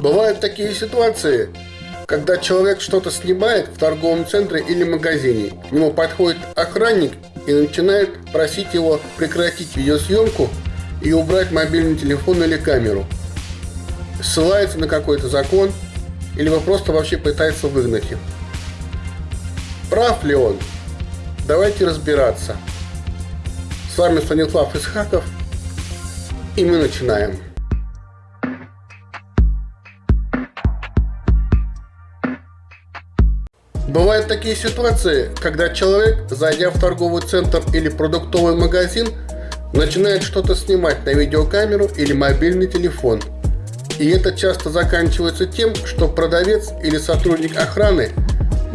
Бывают такие ситуации, когда человек что-то снимает в торговом центре или магазине. К нему подходит охранник и начинает просить его прекратить видеосъемку и убрать мобильный телефон или камеру. Ссылается на какой-то закон или просто вообще пытается выгнать их. Прав ли он? Давайте разбираться. С вами Станислав Исхаков, и мы начинаем. Бывают такие ситуации, когда человек, зайдя в торговый центр или продуктовый магазин, начинает что-то снимать на видеокамеру или мобильный телефон. И это часто заканчивается тем, что продавец или сотрудник охраны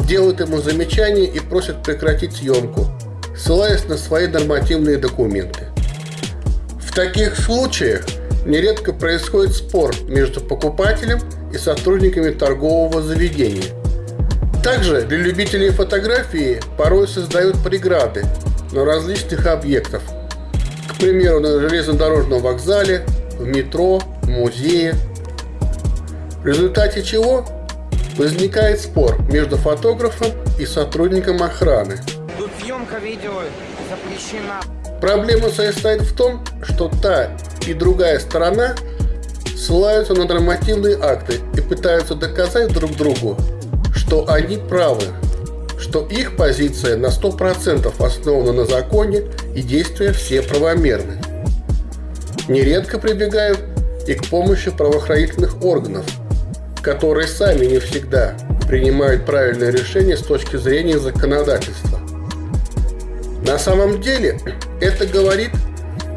делает ему замечание и просит прекратить съемку, ссылаясь на свои нормативные документы. В таких случаях нередко происходит спор между покупателем и сотрудниками торгового заведения – также для любителей фотографии порой создают преграды на различных объектах. К примеру, на железнодорожном вокзале, в метро, в музее. В результате чего возникает спор между фотографом и сотрудником охраны. Тут съемка видео запрещена. Проблема состоит в том, что та и другая сторона ссылаются на нормативные акты и пытаются доказать друг другу, что они правы, что их позиция на 100% основана на законе и действия все правомерны. Нередко прибегают и к помощи правоохранительных органов, которые сами не всегда принимают правильное решение с точки зрения законодательства. На самом деле это говорит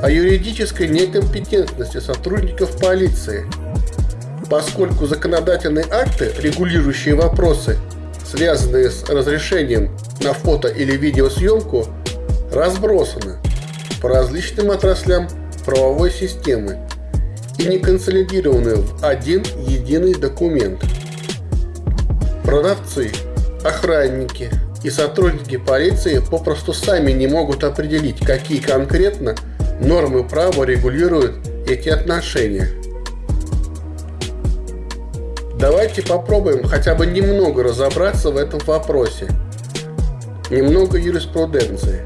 о юридической некомпетентности сотрудников полиции – поскольку законодательные акты, регулирующие вопросы, связанные с разрешением на фото или видеосъемку, разбросаны по различным отраслям правовой системы и не консолидированы в один единый документ. Продавцы, охранники и сотрудники полиции попросту сами не могут определить, какие конкретно нормы права регулируют эти отношения – Давайте попробуем хотя бы немного разобраться в этом вопросе. Немного юриспруденции.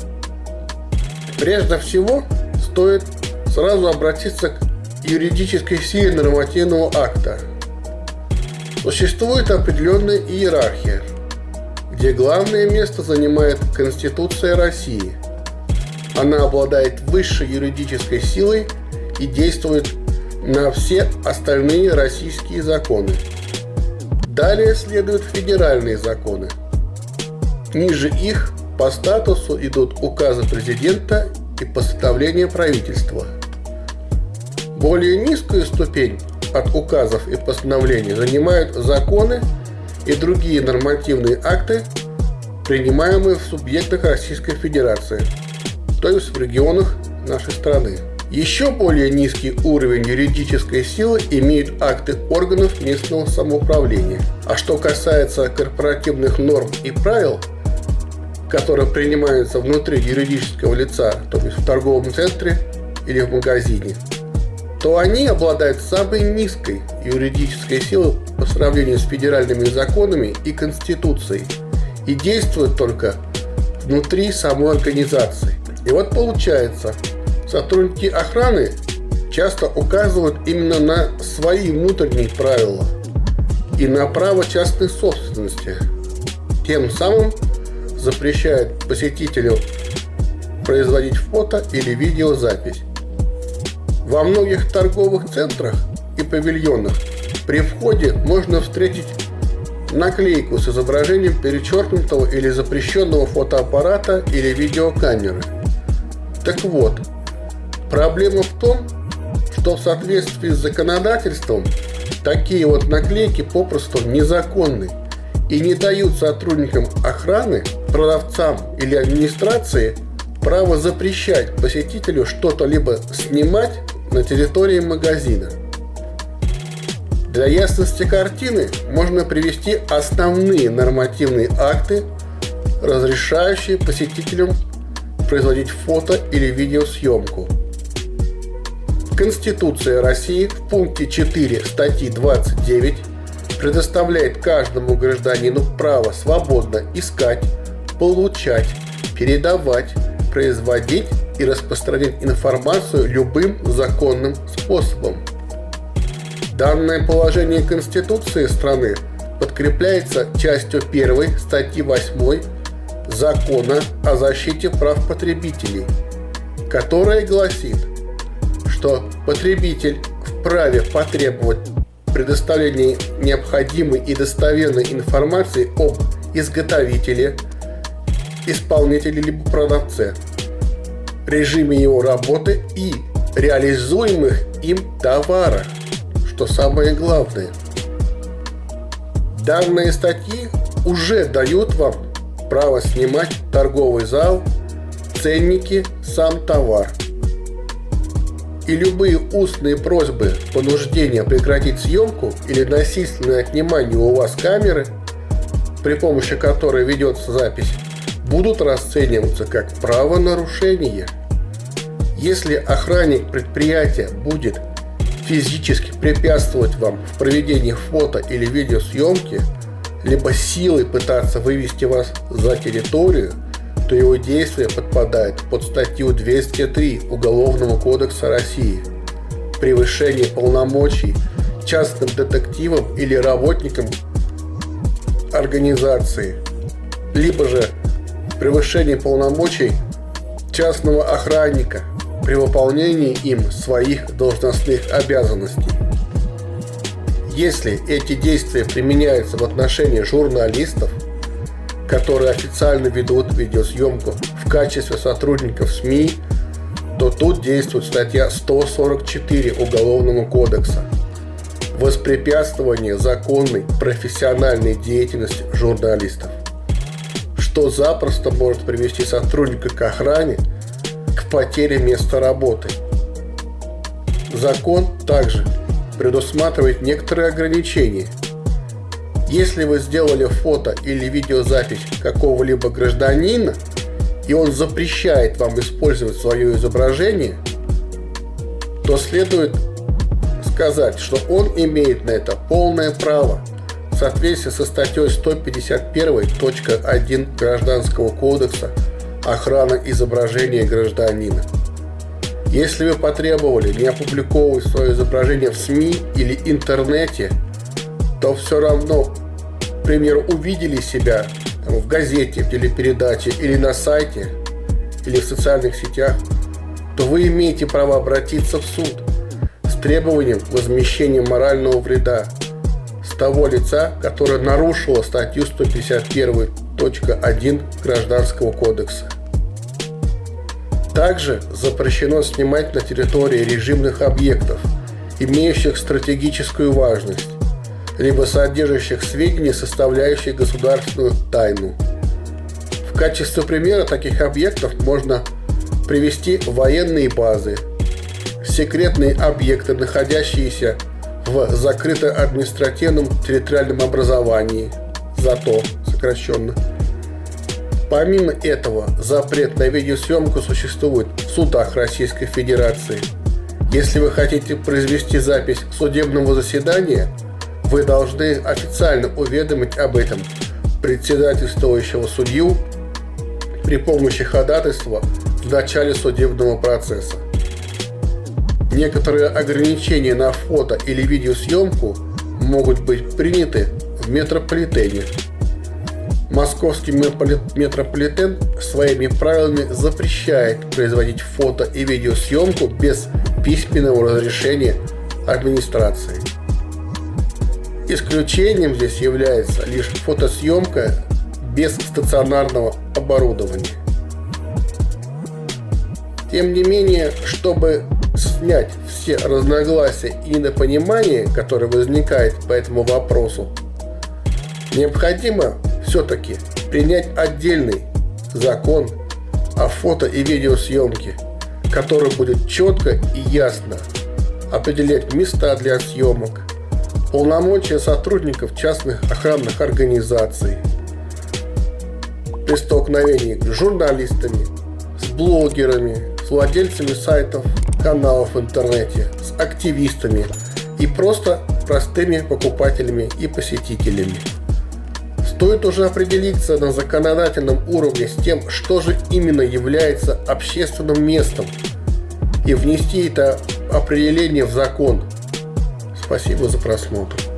Прежде всего, стоит сразу обратиться к юридической силе нормативного акта. Существует определенная иерархия, где главное место занимает Конституция России. Она обладает высшей юридической силой и действует на все остальные российские законы. Далее следуют федеральные законы. Ниже их по статусу идут указы президента и постановления правительства. Более низкую ступень от указов и постановлений занимают законы и другие нормативные акты, принимаемые в субъектах Российской Федерации, то есть в регионах нашей страны. Еще более низкий уровень юридической силы имеют акты органов местного самоуправления. А что касается корпоративных норм и правил, которые принимаются внутри юридического лица, то есть в торговом центре или в магазине, то они обладают самой низкой юридической силой по сравнению с федеральными законами и Конституцией и действуют только внутри самой организации. И вот получается, Сотрудники охраны часто указывают именно на свои внутренние правила и на право частной собственности, тем самым запрещают посетителю производить фото или видеозапись. Во многих торговых центрах и павильонах при входе можно встретить наклейку с изображением перечеркнутого или запрещенного фотоаппарата или видеокамеры. Так вот, Проблема в том, что в соответствии с законодательством такие вот наклейки попросту незаконны и не дают сотрудникам охраны, продавцам или администрации право запрещать посетителю что-то либо снимать на территории магазина. Для ясности картины можно привести основные нормативные акты, разрешающие посетителям производить фото или видеосъемку – Конституция России в пункте 4 статьи 29 предоставляет каждому гражданину право свободно искать, получать, передавать, производить и распространять информацию любым законным способом. Данное положение Конституции страны подкрепляется частью 1 статьи 8 Закона о защите прав потребителей, которая гласит, что потребитель вправе потребовать предоставления необходимой и достоверной информации об изготовителе, исполнителе либо продавце, режиме его работы и реализуемых им товарах, что самое главное. Данные статьи уже дают вам право снимать торговый зал, ценники, сам товар – и любые устные просьбы понуждения прекратить съемку или насильственное отнимание у вас камеры, при помощи которой ведется запись, будут расцениваться как правонарушение. Если охранник предприятия будет физически препятствовать вам в проведении фото или видеосъемки, либо силой пытаться вывести вас за территорию – то его действия подпадают под статью 203 Уголовного кодекса России «Превышение полномочий частным детективом или работником организации», либо же превышение полномочий частного охранника при выполнении им своих должностных обязанностей. Если эти действия применяются в отношении журналистов – которые официально ведут видеосъемку в качестве сотрудников СМИ, то тут действует статья 144 Уголовного кодекса «Воспрепятствование законной профессиональной деятельности журналистов», что запросто может привести сотрудника к охране к потере места работы. Закон также предусматривает некоторые ограничения – если вы сделали фото или видеозапись какого-либо гражданина, и он запрещает вам использовать свое изображение, то следует сказать, что он имеет на это полное право в соответствии со статьей 151.1 Гражданского кодекса охрана изображения гражданина. Если вы потребовали не опубликовывать свое изображение в СМИ или интернете, то все равно к примеру, увидели себя там, в газете, в телепередаче или на сайте, или в социальных сетях, то вы имеете право обратиться в суд с требованием возмещения морального вреда с того лица, которое нарушило статью 151.1 Гражданского кодекса. Также запрещено снимать на территории режимных объектов, имеющих стратегическую важность, либо содержащих сведения, составляющие государственную тайну. В качестве примера таких объектов можно привести военные базы, секретные объекты, находящиеся в закрыто-административном территориальном образовании, ЗАТО сокращенно. Помимо этого, запрет на видеосъемку существует в судах Российской Федерации. Если вы хотите произвести запись судебного заседания – вы должны официально уведомить об этом председательствующего судью при помощи ходатайства в начале судебного процесса. Некоторые ограничения на фото или видеосъемку могут быть приняты в метрополитене. Московский метрополитен своими правилами запрещает производить фото и видеосъемку без письменного разрешения администрации. Исключением здесь является лишь фотосъемка без стационарного оборудования. Тем не менее, чтобы снять все разногласия и недопонимания, которые возникают по этому вопросу, необходимо все-таки принять отдельный закон о фото и видеосъемке, который будет четко и ясно определять места для съемок, полномочия сотрудников частных охранных организаций при столкновении с журналистами, с блогерами, с владельцами сайтов каналов в интернете, с активистами и просто простыми покупателями и посетителями. Стоит уже определиться на законодательном уровне с тем, что же именно является общественным местом и внести это определение в закон. Спасибо за просмотр.